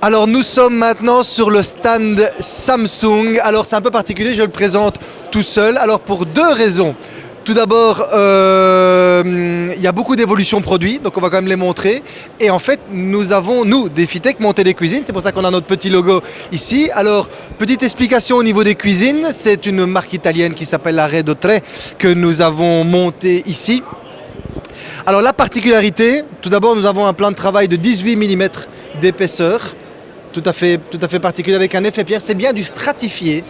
Alors nous sommes maintenant sur le stand Samsung. Alors c'est un peu particulier, je le présente tout seul. Alors pour deux raisons. Tout d'abord, euh, il y a beaucoup d'évolutions produits, donc on va quand même les montrer. Et en fait, nous avons, nous, des Fitech, monté des cuisines. C'est pour ça qu'on a notre petit logo ici. Alors, petite explication au niveau des cuisines. C'est une marque italienne qui s'appelle la Tre que nous avons monté ici. Alors la particularité, tout d'abord, nous avons un plan de travail de 18 mm d'épaisseur tout à fait, tout à fait particulier avec un effet pierre. C'est bien du stratifié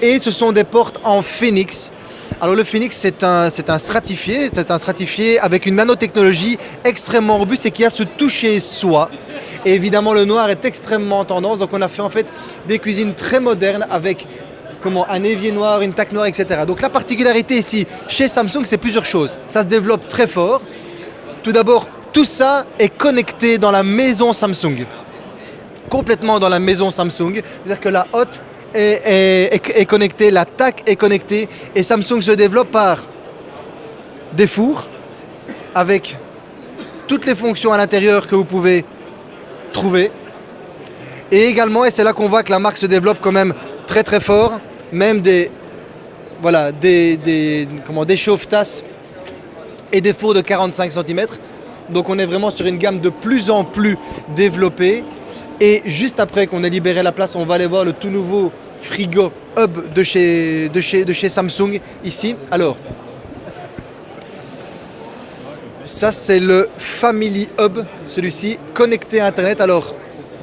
et ce sont des portes en phoenix. Alors le phoenix c'est un, un stratifié, c'est un stratifié avec une nanotechnologie extrêmement robuste et qui a ce toucher soie. Et évidemment le noir est extrêmement tendance, donc on a fait en fait des cuisines très modernes avec comment, un évier noir, une taque noire, etc. Donc la particularité ici chez Samsung c'est plusieurs choses. Ça se développe très fort. Tout d'abord, tout ça est connecté dans la maison Samsung complètement dans la maison Samsung. C'est-à-dire que la hotte est, connectée, la TAC est connectée et Samsung se développe par des fours avec toutes les fonctions à l'intérieur que vous pouvez trouver. Et également, et c'est là qu'on voit que la marque se développe quand même très très fort, même des, voilà, des, comment, des chauffe-tasses et des fours de 45 cm. Donc on est vraiment sur une gamme de plus en plus développée et juste après qu'on ait libéré la place, on va aller voir le tout nouveau frigo hub de chez, Samsung ici. Alors, ça c'est le Family Hub, celui-ci, connecté à Internet. Alors,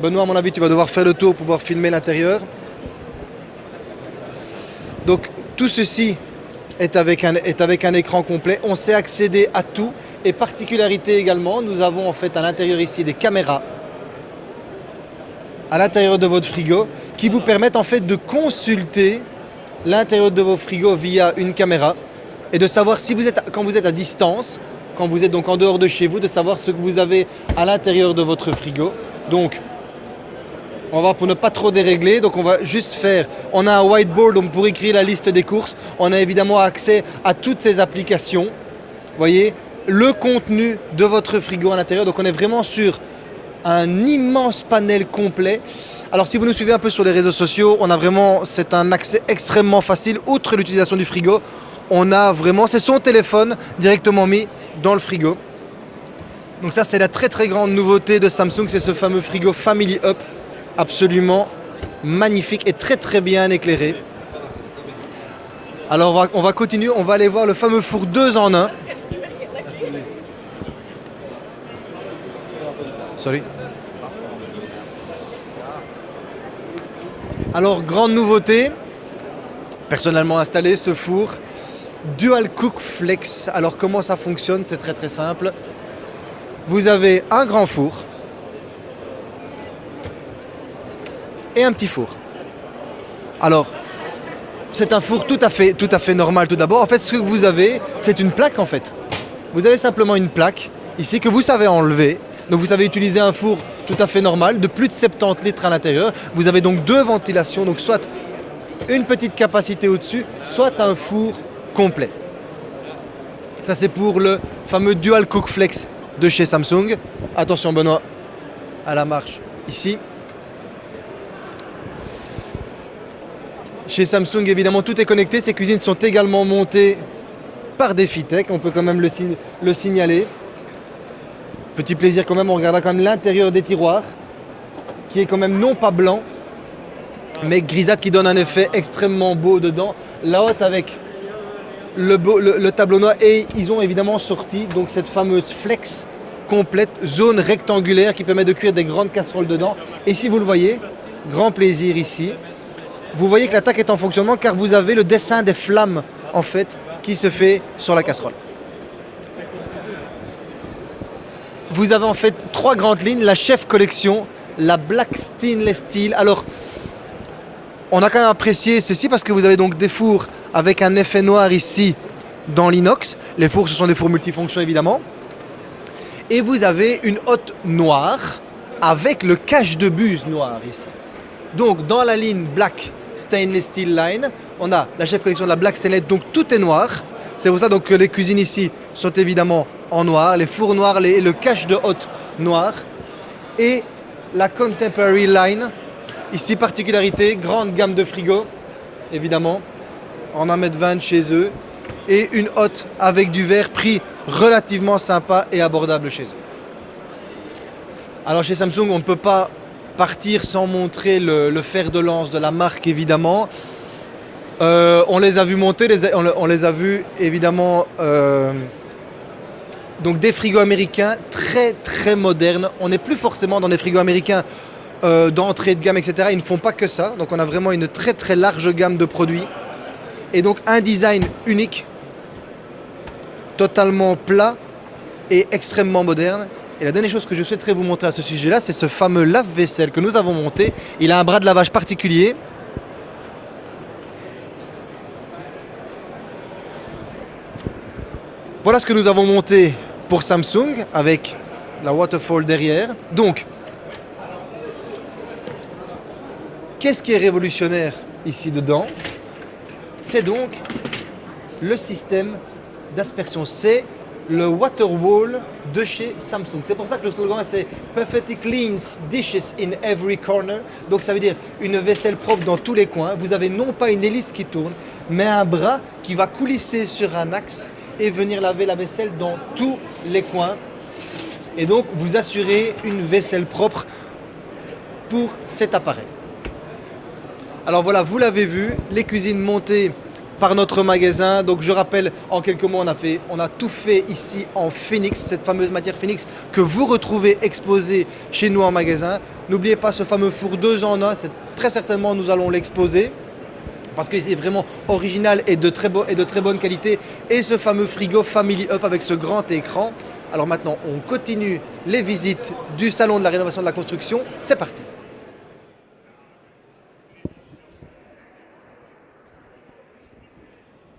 Benoît, à mon avis, tu vas devoir faire le tour pour pouvoir filmer l'intérieur. Donc, tout ceci est avec un écran complet. On sait accéder à tout. Et particularité également, nous avons en fait à l'intérieur ici des caméras à l'intérieur de votre frigo qui vous permettent en fait de consulter l'intérieur de vos frigos via une caméra et de savoir si vous êtes, quand vous êtes à distance, quand vous êtes donc en dehors de chez vous, de savoir ce que vous avez à l'intérieur de votre frigo. Donc, on va pour ne pas trop dérégler, donc on va juste faire, on a un whiteboard pour écrire la liste des courses, on a évidemment accès à toutes ces applications, voyez, le contenu de votre frigo à l'intérieur, donc on est vraiment sur un immense panel complet. Alors si vous nous suivez un peu sur les réseaux sociaux, on a vraiment, c'est un accès extrêmement facile, outre l'utilisation du frigo, on a vraiment, c'est son téléphone directement mis dans le frigo. Donc ça c'est la très très grande nouveauté de Samsung, c'est ce fameux frigo Family Up, absolument magnifique et très très bien éclairé. Alors on va, on va continuer, on va aller voir le fameux four 2 en 1. Sorry. Alors, grande nouveauté, personnellement installé ce four, Dual Cook Flex. Alors, comment ça fonctionne C'est très très simple. Vous avez un grand four et un petit four. Alors, c'est un four tout à fait, tout à fait normal tout d'abord. En fait, ce que vous avez, c'est une plaque en fait. Vous avez simplement une plaque ici que vous savez enlever donc vous avez utilisé un four tout à fait normal de plus de 70 litres à l'intérieur. Vous avez donc deux ventilations, donc soit une petite capacité au-dessus, soit un four complet. Ça c'est pour le fameux Dual Cook Flex de chez Samsung. Attention Benoît, à la marche ici. Chez Samsung, évidemment, tout est connecté. Ces cuisines sont également montées par des Fitech. On peut quand même le, le signaler. Petit plaisir quand même, on regardera quand même l'intérieur des tiroirs, qui est quand même non pas blanc, mais grisâtre qui donne un effet extrêmement beau dedans. La haute avec le, le, tableau noir et ils ont évidemment sorti donc cette fameuse flex complète, zone rectangulaire qui permet de cuire des grandes casseroles dedans. Et si vous le voyez, grand plaisir ici, vous voyez que l'attaque est en fonctionnement car vous avez le dessin des flammes en fait qui se fait sur la casserole. Vous avez en fait trois grandes lignes, la chef collection, la Black Stainless Steel. Alors, on a quand même apprécié ceci parce que vous avez donc des fours avec un effet noir ici dans l'inox. Les fours, ce sont des fours multifonctions évidemment. Et vous avez une hotte noire avec le cache de buse noir ici. Donc, dans la ligne Black Stainless Steel Line, on a la chef collection de la Black Stainless, donc tout est noir. C'est pour ça donc, que les cuisines ici sont évidemment en noir, les fours noirs et le cache de hotte noir. Et la Contemporary Line. Ici, particularité, grande gamme de frigos, évidemment, en 1m20 chez eux. Et une hotte avec du verre, prix relativement sympa et abordable chez eux. Alors chez Samsung, on ne peut pas partir sans montrer le, fer de lance de la marque, évidemment. Euh, on les a vus monter, on, les a vus évidemment euh, donc des frigos américains très très modernes. On n'est plus forcément dans des frigos américains euh, d'entrée de gamme, etc. Ils ne font pas que ça. Donc on a vraiment une très très large gamme de produits. Et donc un design unique, totalement plat et extrêmement moderne. Et la dernière chose que je souhaiterais vous montrer à ce sujet-là, c'est ce fameux lave-vaisselle que nous avons monté. Il a un bras de lavage particulier. Voilà ce que nous avons monté pour Samsung avec la waterfall derrière. Donc, qu'est-ce qui est révolutionnaire ici dedans? C'est donc le système d'aspersion. C'est le Waterwall de chez Samsung. C'est pour ça que le slogan c'est Perfectly cleans dishes in every corner. Donc ça veut dire une vaisselle propre dans tous les coins. Vous avez non pas une hélice qui tourne, mais un bras qui va coulisser sur un axe et venir laver la vaisselle dans tous les coins. Et donc, vous assurez une vaisselle propre pour cet appareil. Alors voilà, vous l'avez vu, les cuisines montées par notre magasin. Donc je rappelle, en quelques mots, on a, fait, on a tout fait ici en Phoenix, cette fameuse matière Phoenix que vous retrouvez exposée chez nous en magasin. N'oubliez pas ce fameux four 2 en 1, très certainement nous allons l'exposer parce que c'est vraiment original et de, très et de très bonne qualité. Et ce fameux frigo Family Up avec ce grand écran. Alors maintenant, on continue les visites du salon de la rénovation de la construction. C'est parti